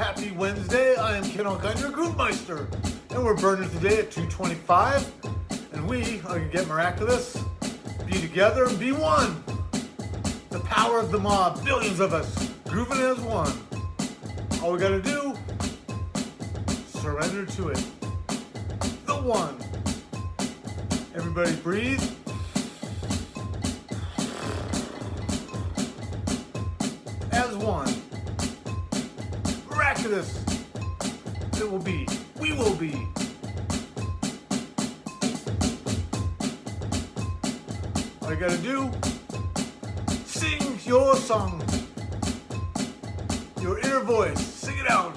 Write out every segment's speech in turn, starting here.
Happy Wednesday. I am Ken Alkine, your Groovemeister. And we're burning today at 225. And we are going to get miraculous, be together, and be one. The power of the mob, billions of us, grooving as one. All we got to do, surrender to it. The one. Everybody breathe. Miraculous. It will be. We will be. All you gotta do, sing your song. Your inner voice. Sing it out.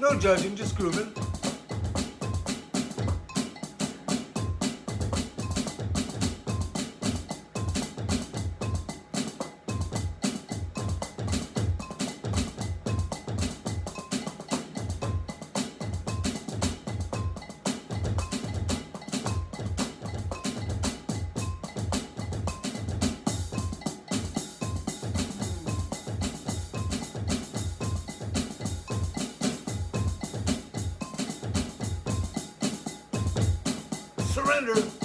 No judging, just grooving. Surrender.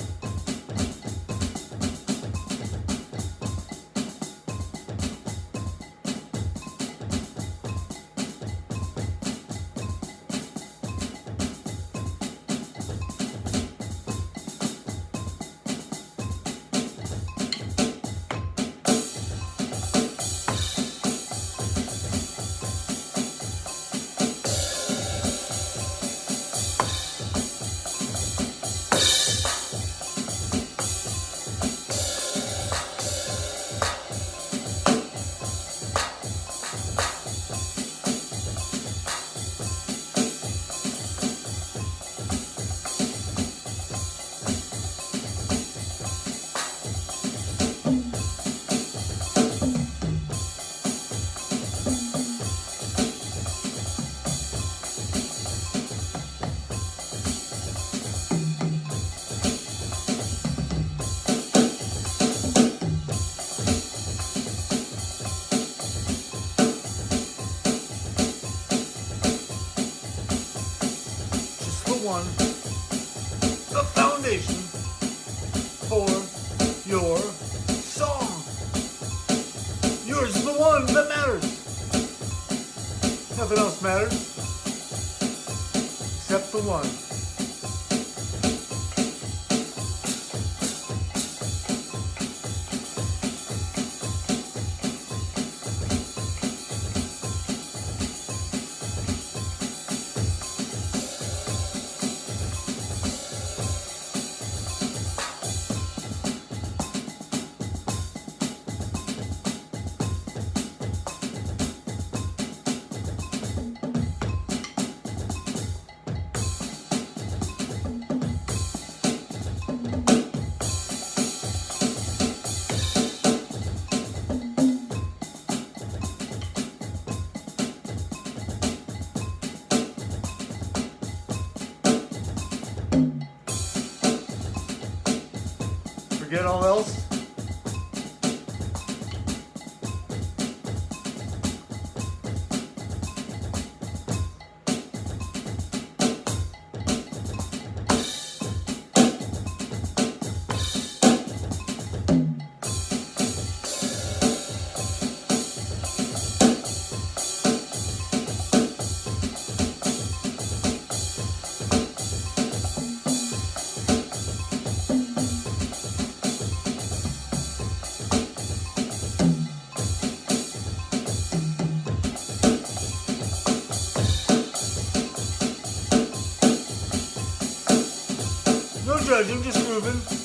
Matters except for one. Forget all else. Judging, just moving.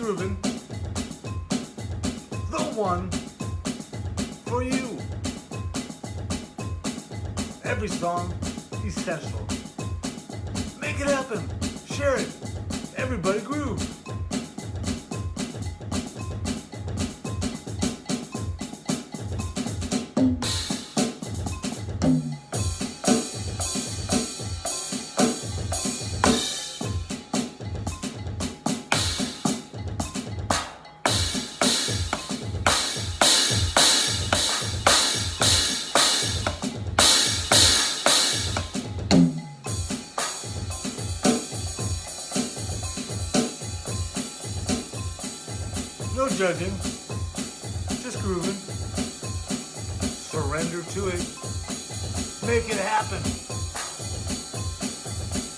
Grooving. The one for you. Every song essential. Make it happen. Share it. Everybody groove. No judging, just grooving. Surrender to it. Make it happen.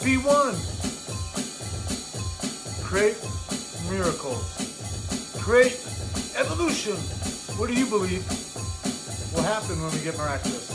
Be one. Create miracles. Create evolution. What do you believe will happen when we get miraculous?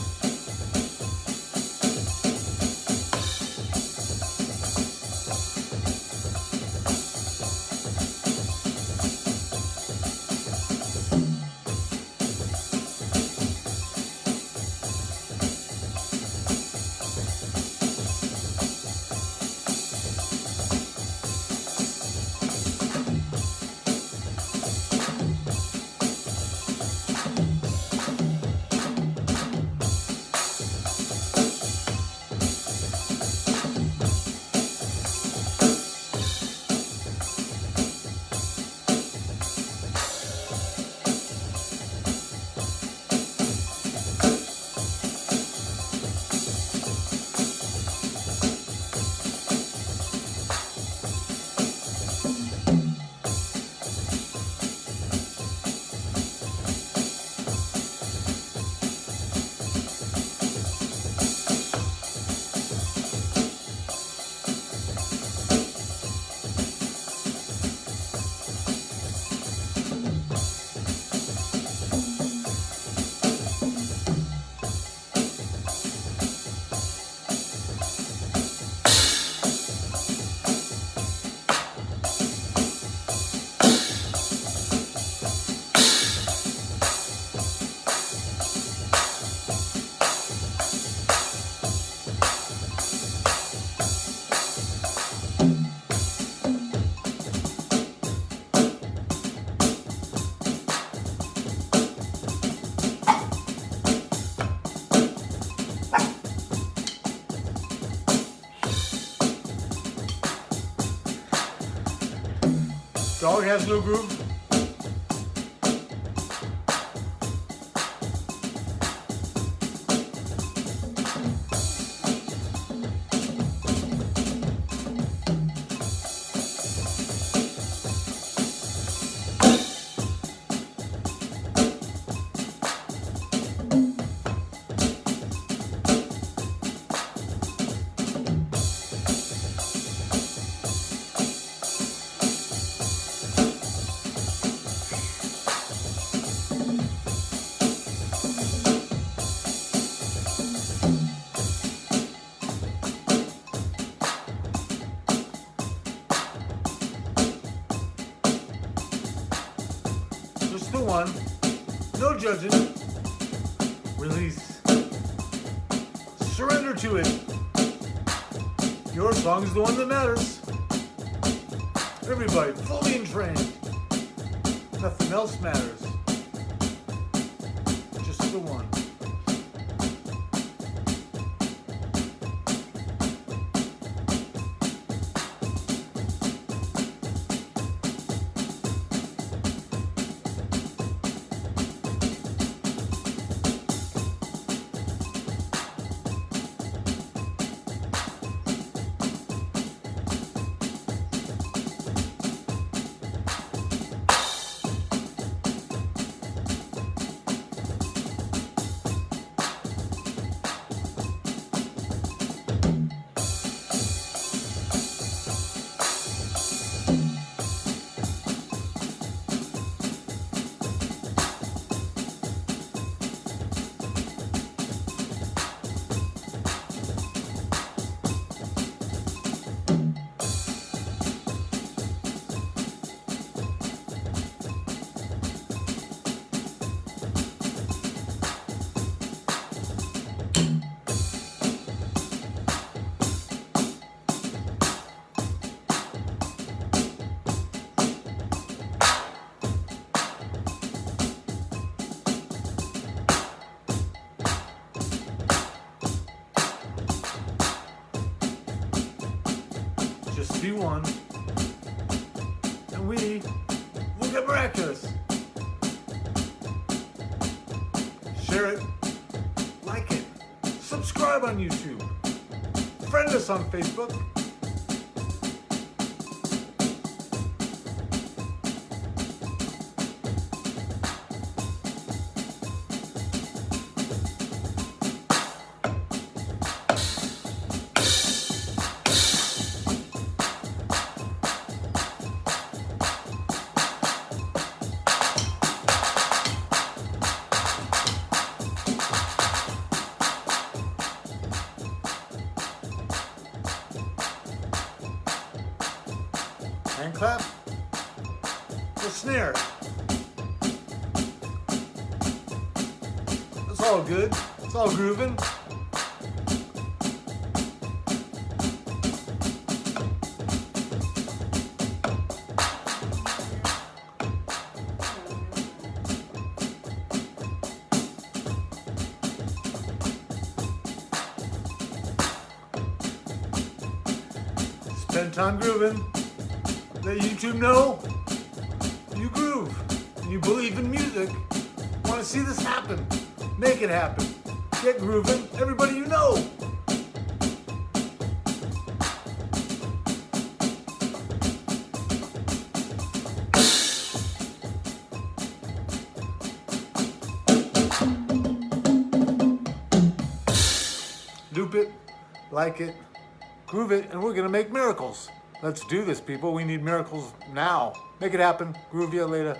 Dog has no groove. Release. Surrender to it. Your song is the one that matters. Everybody fully entrained. Nothing else matters. Just the one. One. And we will get miraculous. Share it. Like it. Subscribe on YouTube. Friend us on Facebook. All grooving. Spend time grooving. Let YouTube know you groove and you believe in music. Want to see this happen? Make it happen. Get grooving. Everybody you know. Loop it, like it, groove it, and we're gonna make miracles. Let's do this, people. We need miracles now. Make it happen. Groove you later.